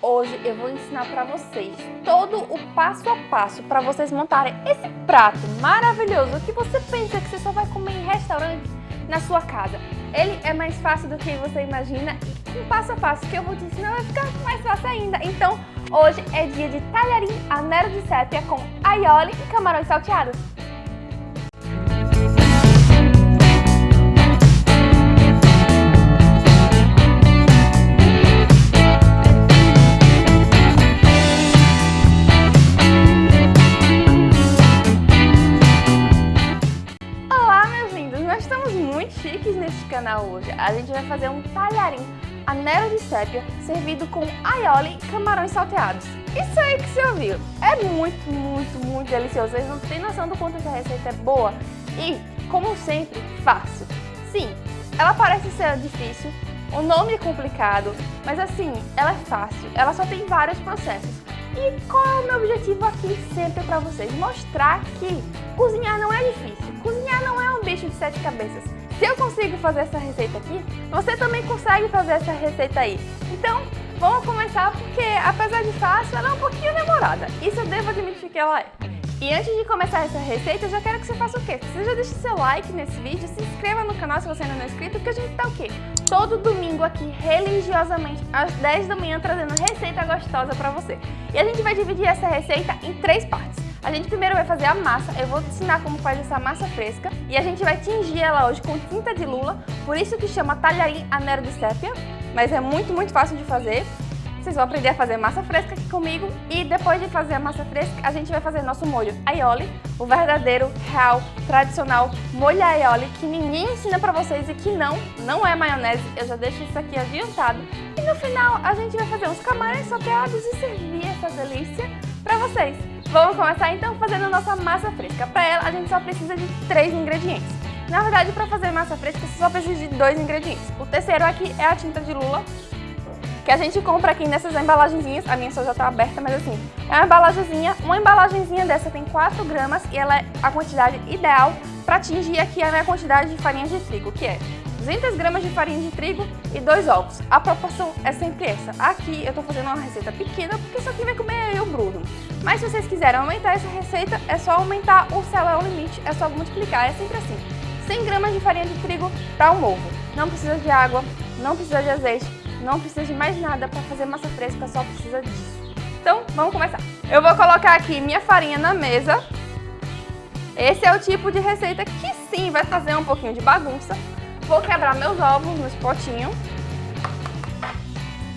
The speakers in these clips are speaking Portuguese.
hoje eu vou ensinar para vocês todo o passo a passo para vocês montarem esse prato maravilhoso que você pensa que você só vai comer em restaurante na sua casa. Ele é mais fácil do que você imagina e com passo a passo que eu vou te ensinar vai ficar mais fácil ainda. Então, hoje é dia de talharim a nero de sépia com aioli e camarões salteados. Fazer um talharim anel de sépia servido com aioli e camarões salteados. Isso aí que você ouviu. É muito, muito, muito delicioso. Vocês não têm noção do quanto essa receita é boa e, como sempre, fácil. Sim, ela parece ser difícil, o nome é complicado, mas assim, ela é fácil. Ela só tem vários processos. E qual é o meu objetivo aqui sempre para vocês? Mostrar que cozinhar não é difícil. Cozinhar não é um bicho de sete cabeças. Se eu consigo fazer essa receita aqui, você também consegue fazer essa receita aí. Então, vamos começar porque, apesar de fácil, ela é um pouquinho demorada. Isso eu devo admitir que ela é. E antes de começar essa receita, eu já quero que você faça o quê? Você já deixe seu like nesse vídeo, se inscreva no canal se você ainda não é inscrito, porque a gente tá o quê? Todo domingo aqui, religiosamente, às 10 da manhã, trazendo receita gostosa pra você. E a gente vai dividir essa receita em três partes. A gente primeiro vai fazer a massa, eu vou te ensinar como faz essa massa fresca e a gente vai tingir ela hoje com tinta de lula, por isso que chama talharim anero de sépia, mas é muito, muito fácil de fazer. Vocês vão aprender a fazer massa fresca aqui comigo e depois de fazer a massa fresca, a gente vai fazer nosso molho aioli, o verdadeiro, real, tradicional molho aioli que ninguém ensina pra vocês e que não, não é maionese, eu já deixo isso aqui adiantado. E no final a gente vai fazer uns camarões salteados e servir essa delícia pra vocês. Vamos começar então fazendo a nossa massa fresca. Para ela, a gente só precisa de três ingredientes. Na verdade, para fazer massa fresca, você só precisa de dois ingredientes. O terceiro aqui é a tinta de lula, que a gente compra aqui nessas embalagenzinhas. A minha só já está aberta, mas assim, é uma embalagenzinha. Uma embalagenzinha dessa tem 4 gramas e ela é a quantidade ideal para atingir aqui a minha quantidade de farinha de trigo, que é 200 gramas de farinha de trigo e dois ovos. A proporção é sempre essa. Aqui eu tô fazendo uma receita pequena, porque isso aqui vai comer eu, Bruno. Mas se vocês quiserem aumentar essa receita, é só aumentar o céu é o limite, é só multiplicar, é sempre assim. 100 gramas de farinha de trigo para um ovo. Não precisa de água, não precisa de azeite, não precisa de mais nada para fazer massa fresca, só precisa disso. Então, vamos começar. Eu vou colocar aqui minha farinha na mesa. Esse é o tipo de receita que sim vai fazer um pouquinho de bagunça, Vou quebrar meus ovos nos potinhos.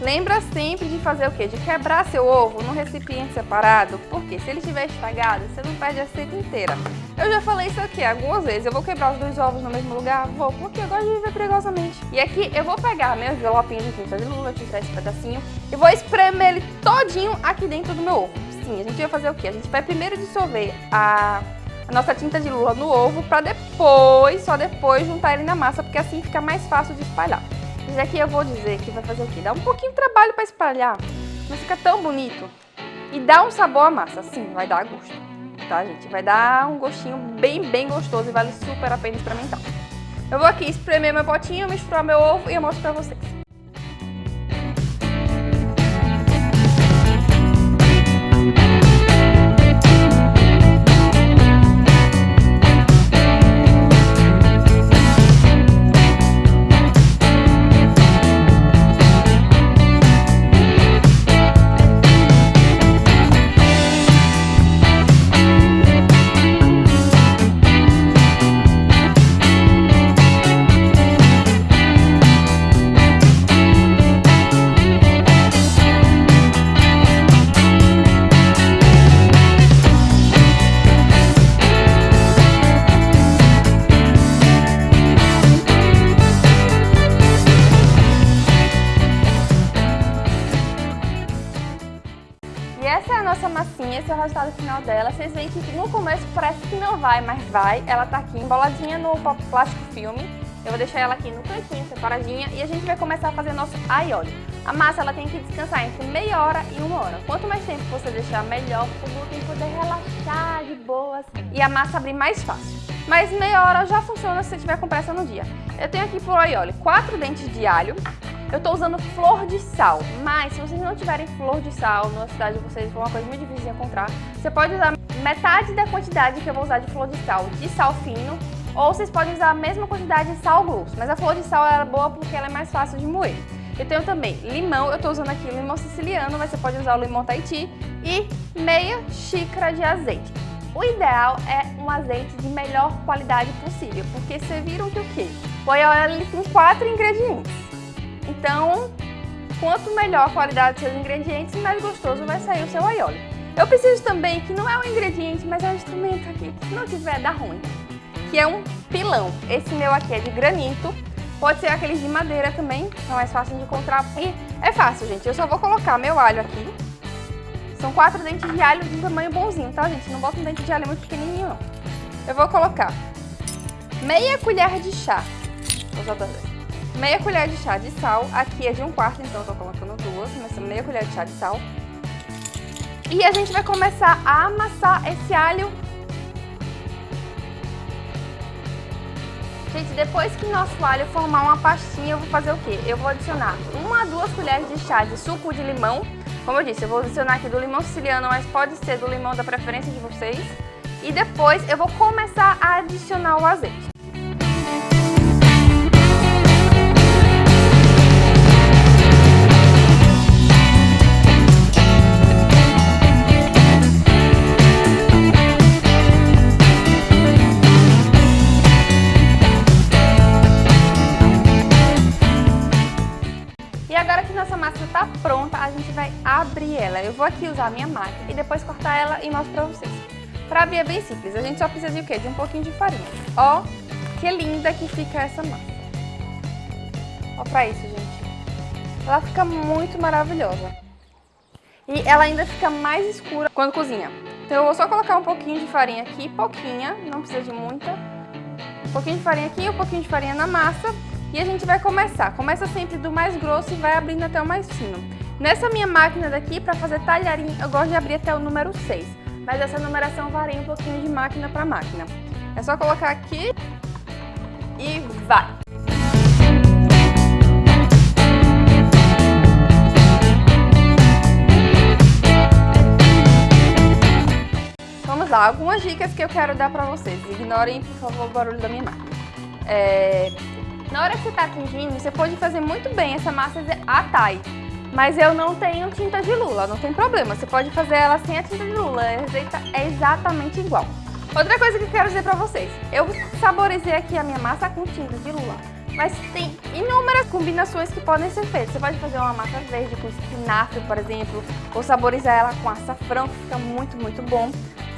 Lembra sempre de fazer o quê? De quebrar seu ovo no recipiente separado, porque se ele estiver estragado, você não perde a receita inteira. Eu já falei isso aqui algumas vezes, eu vou quebrar os dois ovos no mesmo lugar? Vou, porque eu gosto de viver perigosamente. E aqui eu vou pegar meu envelopinho de tinta de lula, tirar esse pedacinho, e vou espremer ele todinho aqui dentro do meu ovo. Sim, a gente vai fazer o quê? A gente vai primeiro dissolver a a nossa tinta de lula no ovo para depois, só depois, juntar ele na massa, porque assim fica mais fácil de espalhar. Mas aqui eu vou dizer que vai fazer o quê? Dá um pouquinho de trabalho para espalhar, mas fica tão bonito. E dá um sabor à massa, sim, vai dar gosto, tá gente? Vai dar um gostinho bem, bem gostoso e vale super a pena experimentar. Eu vou aqui espremer meu potinho, misturar meu ovo e eu mostro pra vocês. Nossa massinha, esse é o resultado final dela. Vocês veem que no começo parece que não vai, mas vai. Ela tá aqui emboladinha no plástico filme. Eu vou deixar ela aqui no cantinho, separadinha, e a gente vai começar a fazer nosso aioli. A massa ela tem que descansar entre meia hora e uma hora. Quanto mais tempo você deixar, melhor o glúten poder relaxar de boas e a massa abrir mais fácil. Mas meia hora já funciona se você tiver com pressa no dia. Eu tenho aqui pro aioli quatro dentes de alho, Eu tô usando flor de sal, mas se vocês não tiverem flor de sal na cidade de vocês, for uma coisa muito difícil de encontrar, você pode usar metade da quantidade que eu vou usar de flor de sal de sal fino, ou vocês podem usar a mesma quantidade de sal grosso, mas a flor de sal é boa porque ela é mais fácil de moer. Eu tenho também limão, eu estou usando aqui limão siciliano, mas você pode usar o limão Tahiti e meia xícara de azeite. O ideal é um azeite de melhor qualidade possível, porque vocês viram que o quê? O aioli tem quatro ingredientes. Então, quanto melhor a qualidade dos seus ingredientes, mais gostoso vai sair o seu aioli. Eu preciso também, que não é um ingrediente, mas é um instrumento aqui, que se não tiver, dá ruim, que é um pilão. Esse meu aqui é de granito, pode ser aqueles de madeira também, é mais fácil de encontrar. E é fácil, gente, eu só vou colocar meu alho aqui, são quatro dentes de alho de um tamanho bonzinho, tá, gente? Não bota um dente de alho muito pequenininho, não. Eu vou colocar meia colher de chá. Vou duas vezes. Meia colher de chá de sal. Aqui é de um quarto, então eu tô colocando duas. Mas meia colher de chá de sal. E a gente vai começar a amassar esse alho. Gente, depois que nosso alho formar uma pastinha, eu vou fazer o quê? Eu vou adicionar uma a duas colheres de chá de suco de limão como eu disse, eu vou adicionar aqui do limão siciliano, mas pode ser do limão da preferência de vocês. E depois eu vou começar a adicionar o azeite. Abrir ela. Eu vou aqui usar a minha máquina e depois cortar ela e mostro pra vocês. Pra abrir é bem simples, a gente só precisa de o quê? De um pouquinho de farinha. Ó, que linda que fica essa massa. Ó pra isso, gente. Ela fica muito maravilhosa. E ela ainda fica mais escura quando cozinha. Então eu vou só colocar um pouquinho de farinha aqui, pouquinha, não precisa de muita. Um pouquinho de farinha aqui, um pouquinho de farinha na massa. E a gente vai começar. Começa sempre do mais grosso e vai abrindo até o mais fino. Nessa minha máquina daqui, para fazer talharim, eu gosto de abrir até o número 6. Mas essa numeração varia um pouquinho de máquina para máquina. É só colocar aqui e vai! Vamos lá, algumas dicas que eu quero dar para vocês. Ignorem, por favor, o barulho da minha máquina. É... Na hora que você está tingindo, você pode fazer muito bem essa massa a Thai. Mas eu não tenho tinta de lula, não tem problema. Você pode fazer ela sem a tinta de lula, a receita é exatamente igual. Outra coisa que eu quero dizer pra vocês, eu saborizei aqui a minha massa com tinta de lula, mas tem inúmeras combinações que podem ser feitas. Você pode fazer uma massa verde com espinafre, por exemplo, ou saborizar ela com açafrão, que fica muito, muito bom.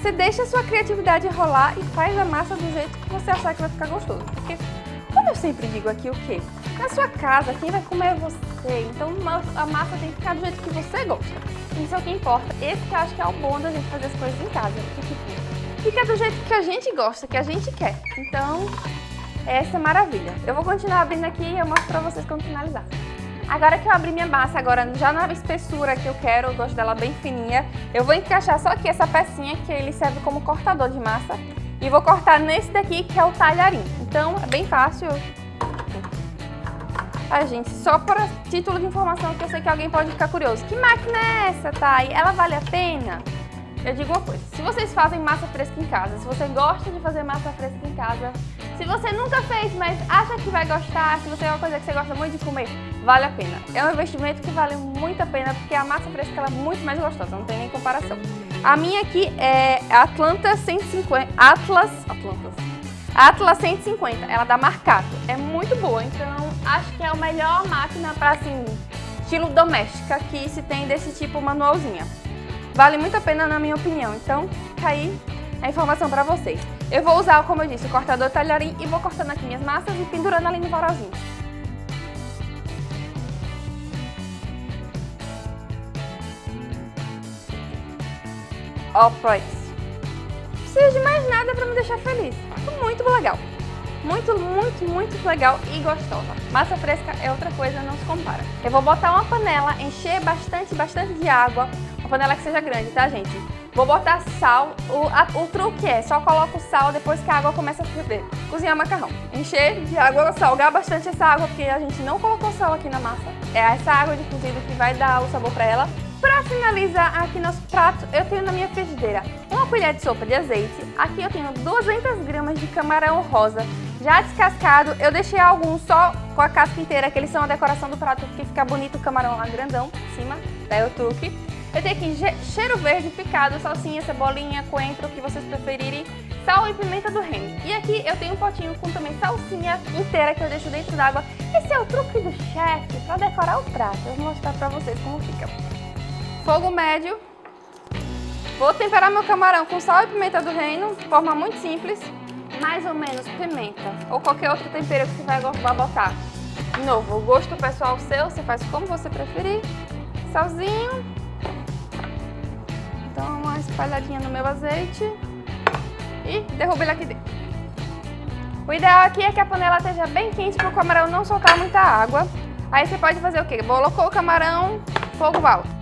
Você deixa a sua criatividade rolar e faz a massa do jeito que você achar que vai ficar gostoso. Porque, como eu sempre digo aqui, o quê? Na sua casa, quem vai comer é você. Então a massa tem que ficar do jeito que você gosta. Isso é o que importa. Esse que eu acho que é o bom da gente fazer as coisas em casa. Tipo, fica do jeito que a gente gosta, que a gente quer. Então, essa é maravilha. Eu vou continuar abrindo aqui e eu mostro pra vocês quando finalizar. Agora que eu abri minha massa, agora já na espessura que eu quero, eu gosto dela bem fininha, eu vou encaixar só aqui essa pecinha que ele serve como cortador de massa e vou cortar nesse daqui que é o talharim. Então é bem fácil, ah, gente, só para título de informação que eu sei que alguém pode ficar curioso. Que máquina é essa, Thay? Ela vale a pena? Eu digo uma coisa, se vocês fazem massa fresca em casa, se você gosta de fazer massa fresca em casa, se você nunca fez, mas acha que vai gostar, se você é uma coisa que você gosta muito de comer, vale a pena. É um investimento que vale muito a pena, porque a massa fresca é muito mais gostosa, não tem nem comparação. A minha aqui é Atlanta 150, Atlas, Atlantas, Atlas 150, ela dá marcato, é muito boa, então acho que é a melhor máquina para, assim, estilo doméstica que se tem desse tipo manualzinha. Vale muito a pena na minha opinião, então fica aí a informação para vocês. Eu vou usar, como eu disse, o cortador talharim e vou cortando aqui minhas massas e pendurando ali no varalzinho. Ó. Não precisa de mais nada para me deixar feliz. Muito legal. Muito, muito, muito legal e gostosa. Massa fresca é outra coisa, não se compara. Eu vou botar uma panela, encher bastante, bastante de água. Uma panela que seja grande, tá, gente? Vou botar sal, o, a, o truque é só coloca o sal depois que a água começa a ferver. Cozinhar macarrão. Encher de água, salgar bastante essa água, porque a gente não colocou sal aqui na massa. É essa água de cozido que vai dar o sabor pra ela. Para finalizar aqui nosso prato, eu tenho na minha frigideira uma colher de sopa de azeite. Aqui eu tenho 200 gramas de camarão rosa, já descascado. Eu deixei alguns só com a casca inteira, que eles são a decoração do prato, porque fica bonito o camarão lá grandão em cima, daí o truque. Eu tenho aqui cheiro verde picado, salsinha, cebolinha, coentro, o que vocês preferirem, sal e pimenta do reino. E aqui eu tenho um potinho com também salsinha inteira que eu deixo dentro d'água. Esse é o truque do chefe para decorar o prato. Eu vou mostrar para vocês como fica. Fogo médio. Vou temperar meu camarão com sal e pimenta do reino, de forma muito simples. Mais ou menos pimenta ou qualquer outro tempero que você vai botar. De novo, o gosto pessoal seu, você faz como você preferir. Salzinho. Então, uma espalhadinha no meu azeite. E derruba ele aqui dentro. O ideal aqui é que a panela esteja bem quente para o camarão não soltar muita água. Aí você pode fazer o quê? Colocou o camarão, fogo alto.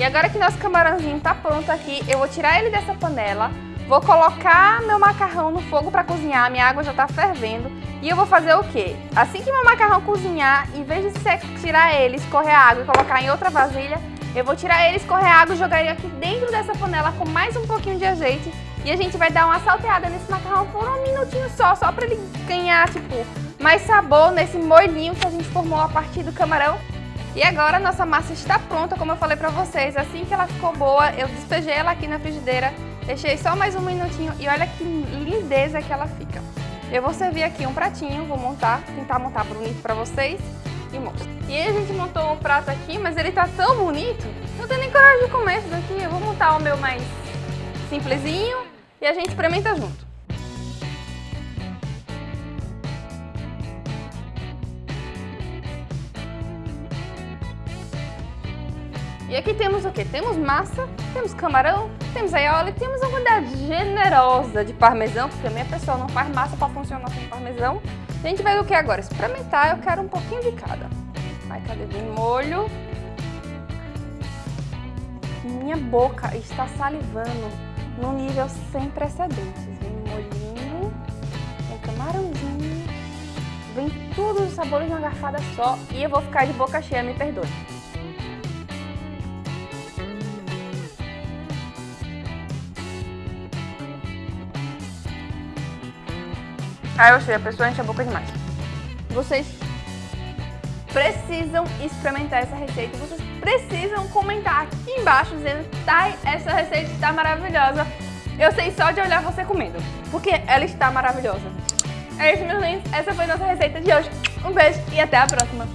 E agora que nosso camarãozinho tá pronto aqui, eu vou tirar ele dessa panela, vou colocar meu macarrão no fogo para cozinhar, minha água já tá fervendo. E eu vou fazer o quê? Assim que meu macarrão cozinhar, em vez de tirar ele, escorrer a água e colocar em outra vasilha, eu vou tirar ele, escorrer a água e jogar ele aqui dentro dessa panela com mais um pouquinho de azeite. E a gente vai dar uma salteada nesse macarrão por um minutinho só, só para ele ganhar, tipo, mais sabor nesse molhinho que a gente formou a partir do camarão. E agora a nossa massa está pronta, como eu falei pra vocês. Assim que ela ficou boa, eu despejei ela aqui na frigideira, deixei só mais um minutinho e olha que lindeza que ela fica. Eu vou servir aqui um pratinho, vou montar, tentar montar bonito pra vocês e mostro. E aí a gente montou um prato aqui, mas ele tá tão bonito, não tenho nem coragem de comer esse daqui. Eu vou montar o meu mais simplesinho e a gente experimenta junto. E aqui temos o que? Temos massa, temos camarão, temos aioli, temos uma quantidade generosa de parmesão, porque a minha pessoa não faz massa para funcionar sem parmesão. A gente vai do que agora? Experimentar, eu quero um pouquinho de cada. Vai, cadê? Vem molho. Minha boca está salivando num nível sem precedentes. Vem molhinho, vem camarãozinho, vem tudo os sabores numa garfada só e eu vou ficar de boca cheia, me perdoe. Ah, eu sei, a pessoa enche a boca demais. Vocês precisam experimentar essa receita. Vocês precisam comentar aqui embaixo dizendo tá, essa receita está maravilhosa. Eu sei só de olhar você comendo, porque ela está maravilhosa. É isso, meus lindos. Essa foi nossa receita de hoje. Um beijo e até a próxima.